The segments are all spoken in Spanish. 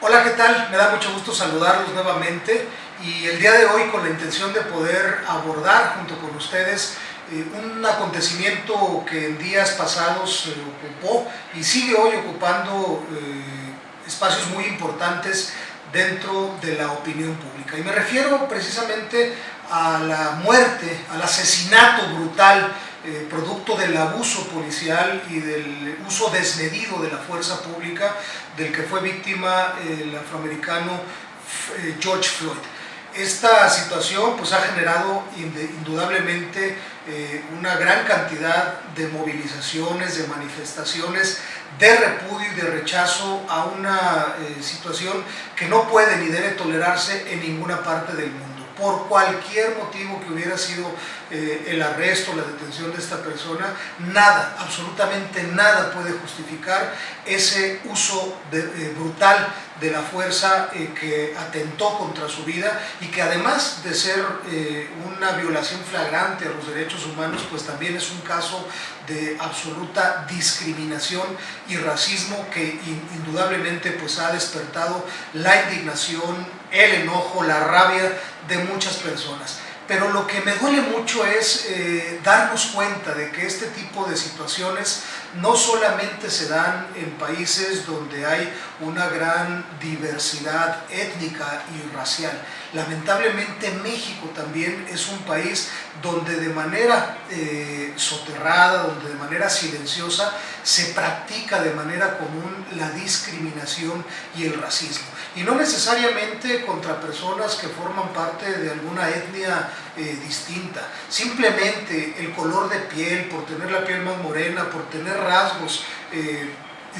Hola, ¿qué tal? Me da mucho gusto saludarlos nuevamente y el día de hoy con la intención de poder abordar junto con ustedes eh, un acontecimiento que en días pasados ocupó y sigue hoy ocupando eh, espacios muy importantes dentro de la opinión pública. Y me refiero precisamente a la muerte, al asesinato brutal eh, producto del abuso policial y del uso desmedido de la fuerza pública del que fue víctima el afroamericano eh, George Floyd. Esta situación pues, ha generado indudablemente eh, una gran cantidad de movilizaciones, de manifestaciones de repudio y de rechazo a una situación que no puede ni debe tolerarse en ninguna parte del mundo por cualquier motivo que hubiera sido eh, el arresto, la detención de esta persona, nada, absolutamente nada puede justificar ese uso eh, brutal de la fuerza eh, que atentó contra su vida y que además de ser una violación flagrante a los derechos humanos, pues también es un caso de absoluta discriminación y racismo que indudablemente pues ha despertado la indignación, el enojo, la rabia de muchas personas. Pero lo que me duele mucho es eh, darnos cuenta de que este tipo de situaciones no solamente se dan en países donde hay una gran diversidad étnica y racial. Lamentablemente México también es un país donde de manera eh, soterrada, donde de manera silenciosa se practica de manera común la discriminación y el racismo. Y no necesariamente contra personas que forman parte de alguna etnia eh, distinta. Simplemente el color de piel, por tener la piel más morena, por tener rasgos eh,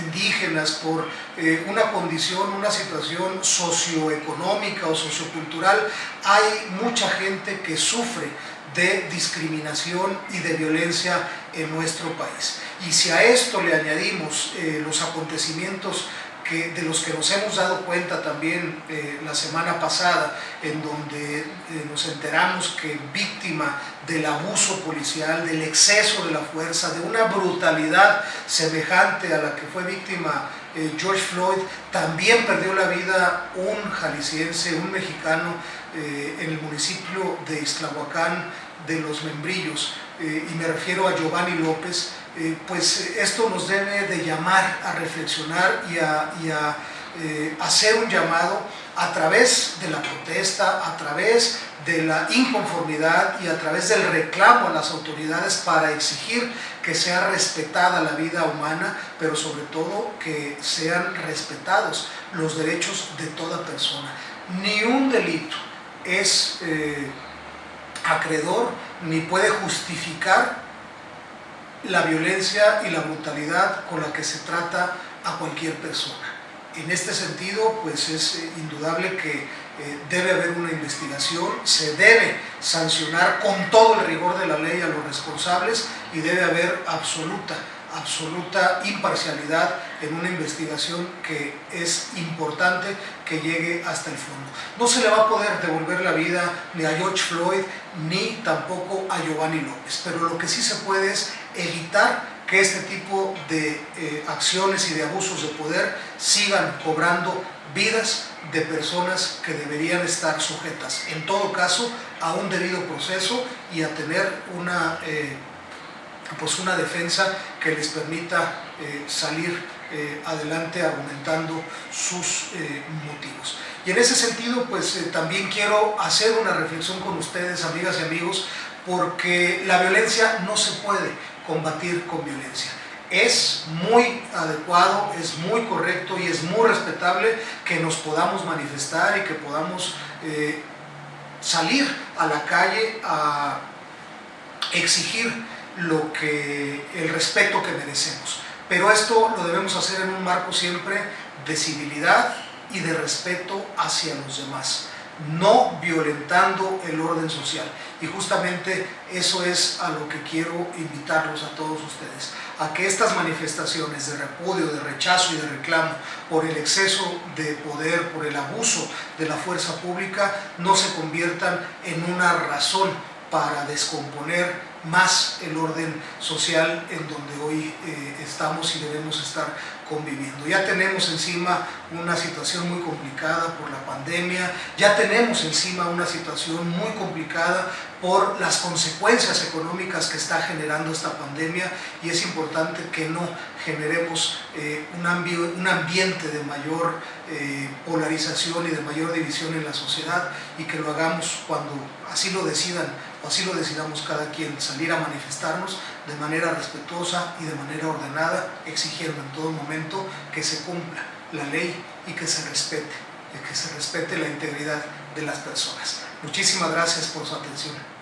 indígenas, por eh, una condición, una situación socioeconómica o sociocultural, hay mucha gente que sufre de discriminación y de violencia en nuestro país. Y si a esto le añadimos los acontecimientos de los que nos hemos dado cuenta también eh, la semana pasada, en donde eh, nos enteramos que víctima del abuso policial, del exceso de la fuerza, de una brutalidad semejante a la que fue víctima eh, George Floyd, también perdió la vida un jalisciense, un mexicano en el municipio de Islahuacán de los Membrillos, y me refiero a Giovanni López, eh, pues esto nos debe de llamar a reflexionar y a, eh, hacer un llamado a través de la protesta, a través de la inconformidad y a través del reclamo a las autoridades para exigir que sea respetada la vida humana, pero sobre todo que sean respetados los derechos de toda persona. Ni un delito es eh, acreedor ni puede justificar la violencia y la brutalidad con la que se trata a cualquier persona. En este sentido, pues es eh, indudable que eh, debe haber una investigación, se debe sancionar con todo el rigor de la ley a los responsables y debe haber absoluta absoluta imparcialidad en una investigación que es importante que llegue hasta el fondo. No se le va a poder devolver la vida ni a George Floyd ni tampoco a Giovanni López, pero lo que sí se puede es evitar que este tipo de eh, acciones y de abusos de poder sigan cobrando vidas de personas que deberían estar sujetas, en todo caso, a un debido proceso y a tener una eh, pues una defensa que les permita eh, salir adelante argumentando sus motivos. Y en ese sentido, pues también quiero hacer una reflexión con ustedes, amigas y amigos, porque la violencia no se puede combatir con violencia. Es muy adecuado, es muy correcto y es muy respetable que nos podamos manifestar y que podamos salir a la calle a exigir lo que, el respeto que merecemos. Pero esto lo debemos hacer en un marco siempre de civilidad y de respeto hacia los demás, no violentando el orden social. Y justamente eso es a lo que quiero invitarlos a todos ustedes, a que estas manifestaciones de repudio, de rechazo y de reclamo por el exceso de poder, por el abuso de la fuerza pública, no se conviertan en una razón para descomponer más el orden social en donde hoy eh, estamos y debemos estar conviviendo. Ya tenemos encima una situación muy complicada por la pandemia, ya tenemos encima una situación muy complicada por las consecuencias económicas que está generando esta pandemia y es importante que no generemos eh, un, un, ambiente de mayor eh, polarización y de mayor división en la sociedad y que lo hagamos cuando así lo decidan así lo decidamos cada quien, salir a manifestarnos de manera respetuosa y de manera ordenada, exigiendo en todo momento que se cumpla la ley y que se respete, que se respete la integridad de las personas. Muchísimas gracias por su atención.